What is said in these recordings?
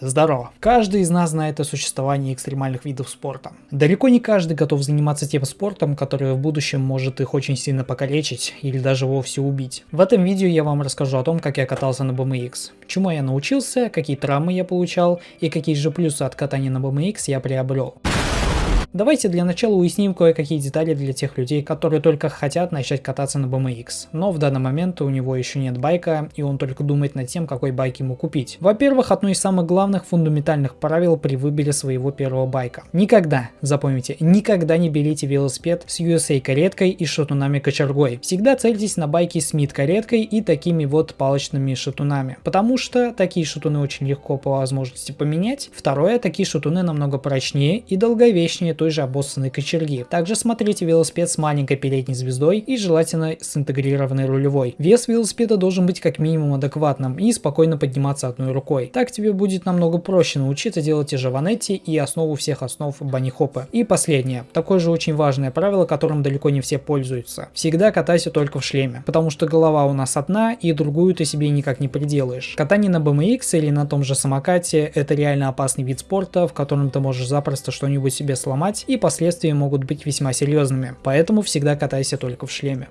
Здорово! Каждый из нас знает о существовании экстремальных видов спорта. Далеко не каждый готов заниматься тем спортом, который в будущем может их очень сильно покалечить или даже вовсе убить. В этом видео я вам расскажу о том, как я катался на BMX, чему я научился, какие травмы я получал и какие же плюсы от катания на BMX я приобрел. Давайте для начала уясним кое-какие детали для тех людей, которые только хотят начать кататься на BMX, но в данный момент у него еще нет байка и он только думает над тем, какой байк ему купить. Во-первых, одно из самых главных фундаментальных правил при выборе своего первого байка. Никогда, запомните, никогда не берите велосипед с USA кареткой и шатунами кочергой. Всегда цельтесь на байке с мид кареткой и такими вот палочными шатунами, потому что такие шатуны очень легко по возможности поменять. Второе, такие шатуны намного прочнее и долговечнее той же обоссанной кочерги. Также смотрите велосипед с маленькой передней звездой и желательно с интегрированной рулевой. Вес велосипеда должен быть как минимум адекватным и спокойно подниматься одной рукой. Так тебе будет намного проще научиться делать те же ванетти и основу всех основ банихопа. И последнее, такое же очень важное правило, которым далеко не все пользуются. Всегда катайся только в шлеме, потому что голова у нас одна и другую ты себе никак не приделаешь. Катание на BMX или на том же самокате это реально опасный вид спорта, в котором ты можешь запросто что-нибудь себе сломать сломать и последствия могут быть весьма серьезными, поэтому всегда катайся только в шлеме.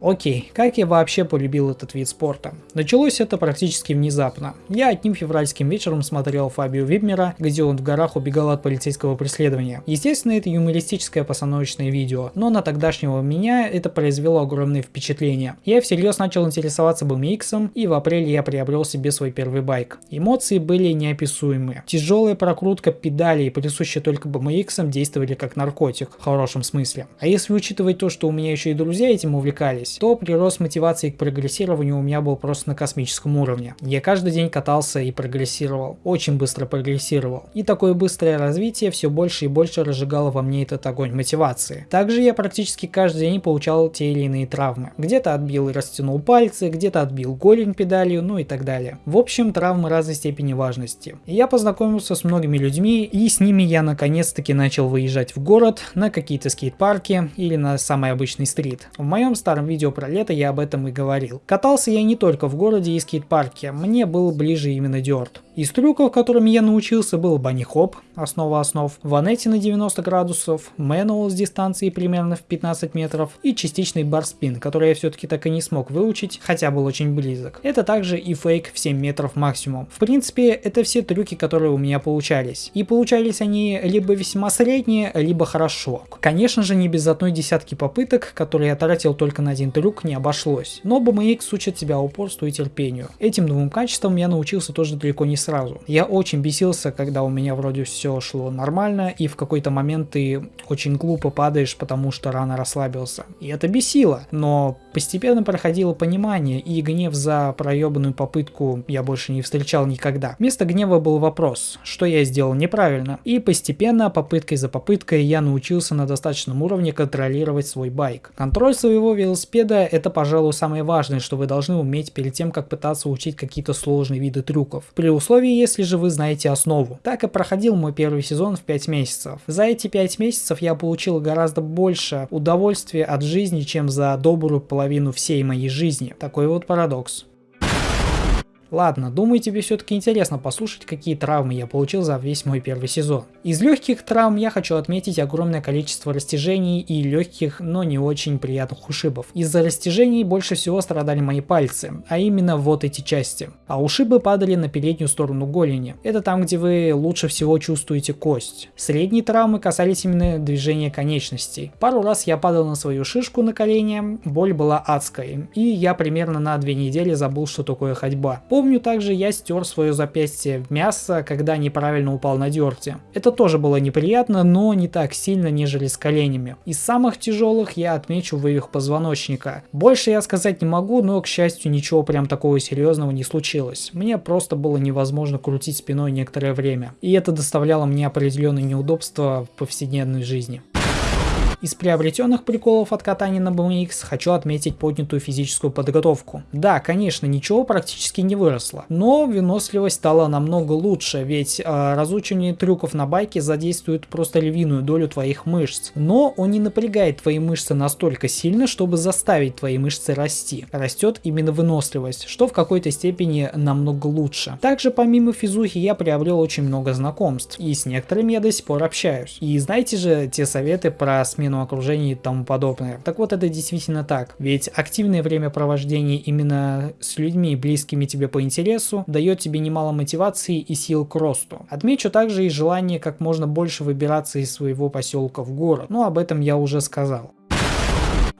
Окей, как я вообще полюбил этот вид спорта? Началось это практически внезапно. Я одним февральским вечером смотрел Фабио Вибмера, где он в горах убегал от полицейского преследования. Естественно, это юмористическое постановочное видео, но на тогдашнего меня это произвело огромное впечатление. Я всерьез начал интересоваться BMX, и в апреле я приобрел себе свой первый байк. Эмоции были неописуемые. Тяжелая прокрутка педалей, присущая только BMX, действовали как наркотик, в хорошем смысле. А если учитывать то, что у меня еще и друзья этим увлекались, увлекались, то прирост мотивации к прогрессированию у меня был просто на космическом уровне. Я каждый день катался и прогрессировал, очень быстро прогрессировал. И такое быстрое развитие все больше и больше разжигало во мне этот огонь мотивации. Также я практически каждый день получал те или иные травмы. Где-то отбил и растянул пальцы, где-то отбил голень педалью, ну и так далее. В общем, травмы разной степени важности. Я познакомился с многими людьми, и с ними я наконец-таки начал выезжать в город, на какие-то скейт-парки или на самый обычный стрит. В моем старом видео видео про лето я об этом и говорил. Катался я не только в городе и скейт-парке, мне был ближе именно дёрт. Из трюков, которыми я научился, был банни-хоп, основа основ, ванетти на 90 градусов, мануал с дистанции примерно в 15 метров и частичный барспин, который я все-таки так и не смог выучить, хотя был очень близок. Это также и фейк в 7 метров максимум. В принципе, это все трюки, которые у меня получались. И получались они либо весьма средние, либо хорошо. Конечно же, не без одной десятки попыток, которые я тратил только на один трюк, не обошлось. Но BMX учит тебя упорству и терпению. Этим двум качествам я научился тоже далеко не. Я очень бесился, когда у меня вроде все шло нормально, и в какой-то момент ты очень глупо падаешь, потому что рано расслабился. И это бесило, но постепенно проходило понимание, и гнев за проебанную попытку я больше не встречал никогда. Вместо гнева был вопрос, что я сделал неправильно, и постепенно, попыткой за попыткой, я научился на достаточном уровне контролировать свой байк. Контроль своего велосипеда это, пожалуй, самое важное, что вы должны уметь перед тем, как пытаться учить какие-то сложные виды трюков. При условии условии, если же вы знаете основу. Так и проходил мой первый сезон в 5 месяцев. За эти 5 месяцев я получил гораздо больше удовольствия от жизни, чем за добрую половину всей моей жизни. Такой вот парадокс. Ладно, думаю тебе все-таки интересно послушать, какие травмы я получил за весь мой первый сезон. Из легких травм я хочу отметить огромное количество растяжений и легких, но не очень приятных ушибов. Из-за растяжений больше всего страдали мои пальцы, а именно вот эти части. А ушибы падали на переднюю сторону голени. Это там, где вы лучше всего чувствуете кость. Средние травмы касались именно движения конечностей. Пару раз я падал на свою шишку на колени, боль была адской, и я примерно на две недели забыл, что такое ходьба. Помню также я стер свое запястье в мясо, когда неправильно упал на дерте. Это тоже было неприятно, но не так сильно, нежели с коленями. Из самых тяжелых я отмечу вывих позвоночника. Больше я сказать не могу, но к счастью ничего прям такого серьезного не случилось. Мне просто было невозможно крутить спиной некоторое время. И это доставляло мне определенные неудобства в повседневной жизни. Из приобретенных приколов от катания на BMX хочу отметить поднятую физическую подготовку. Да, конечно, ничего практически не выросло, но выносливость стала намного лучше, ведь э, разучивание трюков на байке задействует просто львиную долю твоих мышц. Но он не напрягает твои мышцы настолько сильно, чтобы заставить твои мышцы расти. Растет именно выносливость, что в какой-то степени намного лучше. Также помимо физухи я приобрел очень много знакомств, и с некоторыми я до сих пор общаюсь. И знаете же те советы про смену окружения и тому подобное. Так вот это действительно так, ведь активное времяпровождение именно с людьми, близкими тебе по интересу, дает тебе немало мотивации и сил к росту. Отмечу также и желание как можно больше выбираться из своего поселка в город, но об этом я уже сказал.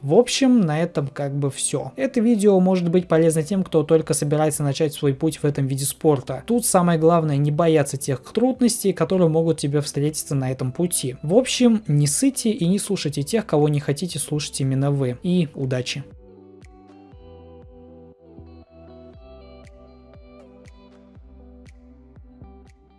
В общем, на этом как бы все. Это видео может быть полезно тем, кто только собирается начать свой путь в этом виде спорта. Тут самое главное не бояться тех трудностей, которые могут тебе встретиться на этом пути. В общем, не сыте и не слушайте тех, кого не хотите слушать именно вы. И удачи!